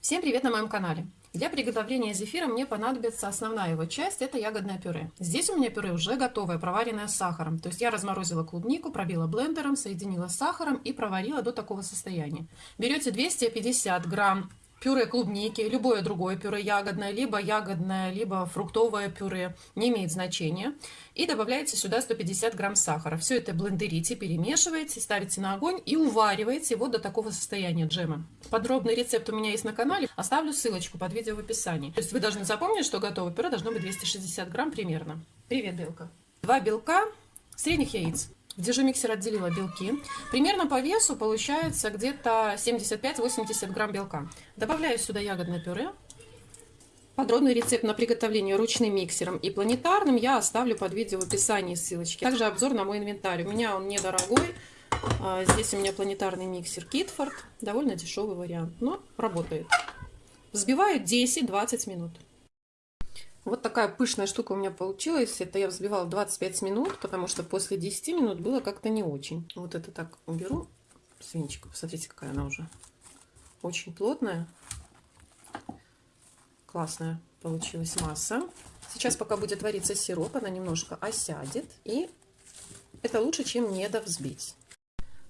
Всем привет на моем канале! Для приготовления зефира мне понадобится основная его часть, это ягодное пюре. Здесь у меня пюре уже готовое, проваренное с сахаром. То есть я разморозила клубнику, пробила блендером, соединила с сахаром и проварила до такого состояния. Берете 250 грамм пюре клубники, любое другое пюре ягодное, либо ягодное, либо фруктовое пюре, не имеет значения. И добавляете сюда 150 грамм сахара. Все это блендерите, перемешиваете, ставите на огонь и увариваете его до такого состояния джема. Подробный рецепт у меня есть на канале, оставлю ссылочку под видео в описании. То есть вы должны запомнить, что готовое пюре должно быть 260 грамм примерно. Привет, белка. Два белка, средних яиц. В дежу-миксер отделила белки. Примерно по весу получается где-то 75-80 грамм белка. Добавляю сюда ягодное пюре. Подробный рецепт на приготовление ручным миксером и планетарным я оставлю под видео в описании ссылочки. Также обзор на мой инвентарь. У меня он недорогой. А, здесь у меня планетарный миксер Китфорд. Довольно дешевый вариант, но работает. Взбиваю 10-20 минут. Вот такая пышная штука у меня получилась. Это я взбивала 25 минут, потому что после 10 минут было как-то не очень. Вот это так уберу. Свинчик, посмотрите, какая она уже. Очень плотная. Классная получилась масса. Сейчас, пока будет вариться сироп, она немножко осядет. И это лучше, чем не довзбить.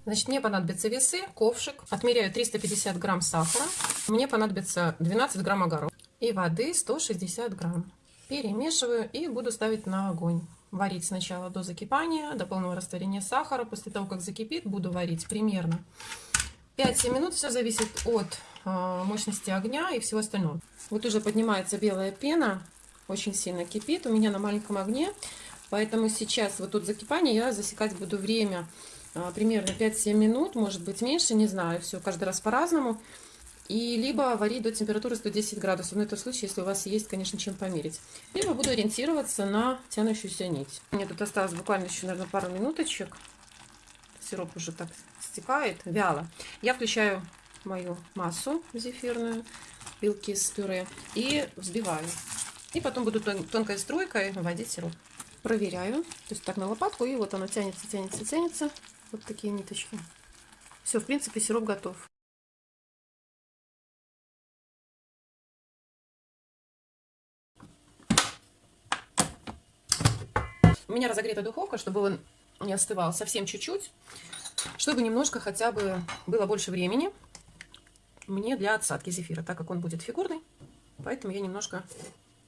Значит, мне понадобятся весы, ковшик. Отмеряю 350 грамм сахара. Мне понадобится 12 грамм огорода. И воды 160 грамм. Перемешиваю и буду ставить на огонь. Варить сначала до закипания, до полного растворения сахара. После того, как закипит, буду варить примерно 5-7 минут. Все зависит от э, мощности огня и всего остального. Вот уже поднимается белая пена, очень сильно кипит. У меня на маленьком огне. Поэтому сейчас вот тут закипание я засекать буду время э, примерно 5-7 минут, может быть меньше, не знаю. Все каждый раз по-разному и либо варить до температуры 110 градусов. Но это в случае, если у вас есть, конечно, чем померить. Либо буду ориентироваться на тянущуюся нить. Мне тут осталось буквально еще, наверное, пару минуточек. Сироп уже так стекает, вяло. Я включаю мою массу зефирную, белки с пюре, и взбиваю. И потом буду тон тонкой струйкой вводить сироп. Проверяю. То есть так на лопатку, и вот оно тянется, тянется, тянется. Вот такие ниточки. Все, в принципе, сироп готов. У меня разогрета духовка, чтобы он не остывал совсем чуть-чуть, чтобы немножко хотя бы было больше времени мне для отсадки зефира, так как он будет фигурный, поэтому я немножко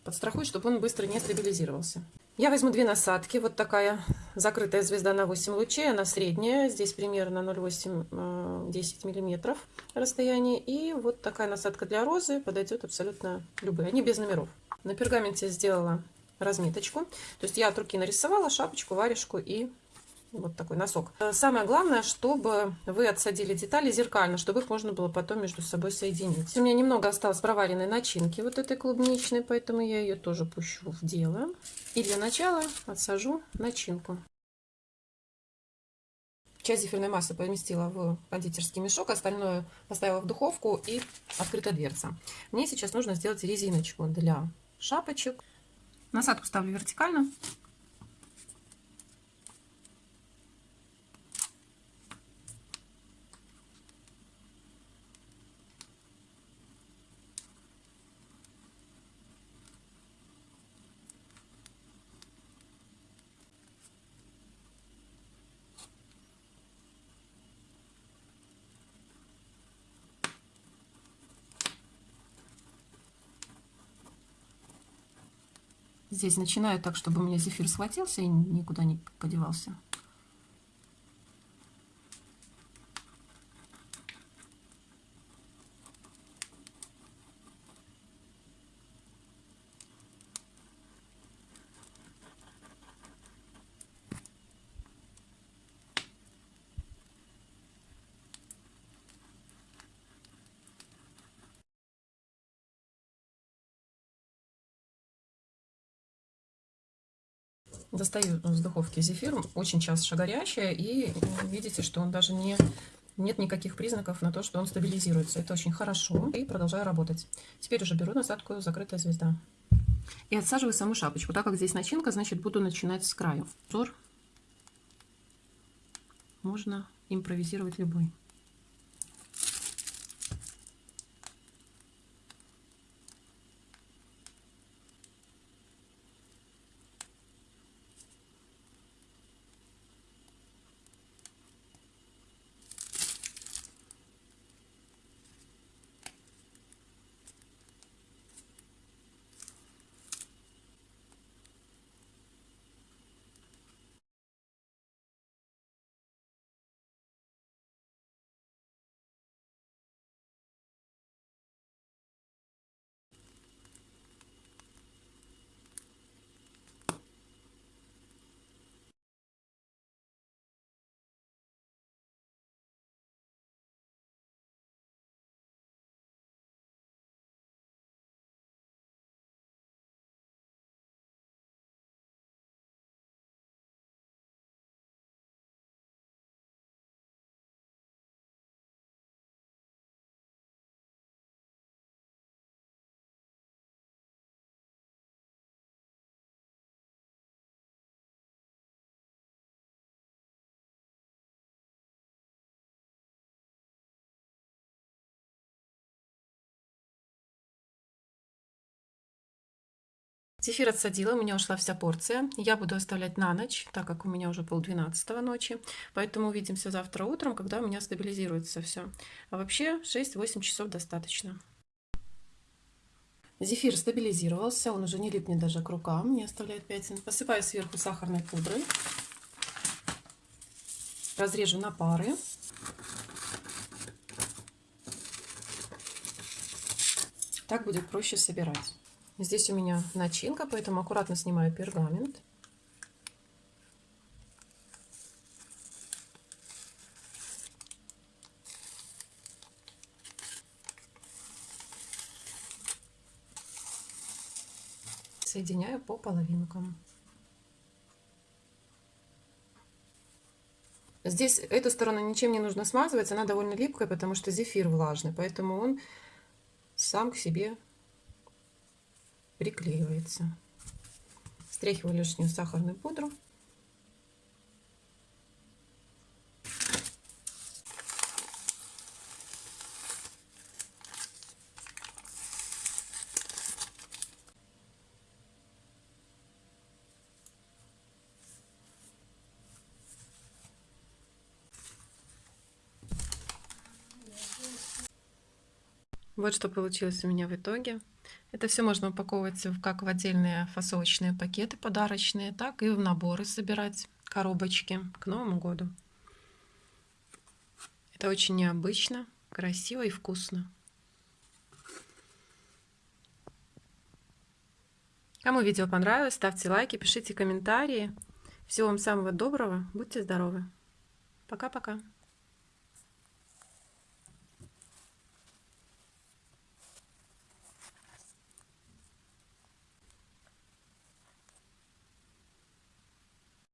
подстрахую, чтобы он быстро не стабилизировался. Я возьму две насадки, вот такая закрытая звезда на 8 лучей, она средняя, здесь примерно 0,8-10 э, миллиметров расстояние, и вот такая насадка для розы подойдет абсолютно любые, они без номеров. На пергаменте сделала разметочку. То есть я от руки нарисовала шапочку, варежку и вот такой носок. Самое главное, чтобы вы отсадили детали зеркально, чтобы их можно было потом между собой соединить. У меня немного осталось проваренной начинки вот этой клубничной, поэтому я ее тоже пущу в дело. И для начала отсажу начинку. Часть зефирной массы поместила в кондитерский мешок, остальное поставила в духовку и открыта дверца. Мне сейчас нужно сделать резиночку для шапочек. Насадку ставлю вертикально. Здесь начинаю так, чтобы у меня зефир схватился и никуда не подевался. Достаю с духовки зефир, очень часто горячая, и видите, что он даже не... Нет никаких признаков на то, что он стабилизируется. Это очень хорошо. И продолжаю работать. Теперь уже беру насадку «Закрытая звезда». И отсаживаю саму шапочку. Так как здесь начинка, значит, буду начинать с краю. Взор можно импровизировать любой. Зефир отсадила, у меня ушла вся порция. Я буду оставлять на ночь, так как у меня уже полдвенадцатого ночи. Поэтому увидимся завтра утром, когда у меня стабилизируется все. А вообще 6-8 часов достаточно. Зефир стабилизировался, он уже не липнет даже к рукам, не оставляет пятен. Посыпаю сверху сахарной пудрой. Разрежу на пары. Так будет проще собирать. Здесь у меня начинка, поэтому аккуратно снимаю пергамент. Соединяю по половинкам. Здесь эту сторону ничем не нужно смазывать, она довольно липкая, потому что зефир влажный, поэтому он сам к себе приклеивается. Стряхиваю лишнюю сахарную пудру. Вот что получилось у меня в итоге. Это все можно упаковывать как в отдельные фасовочные пакеты подарочные, так и в наборы собирать коробочки к Новому году. Это очень необычно, красиво и вкусно. Кому видео понравилось, ставьте лайки, пишите комментарии. Всего вам самого доброго, будьте здоровы. Пока-пока.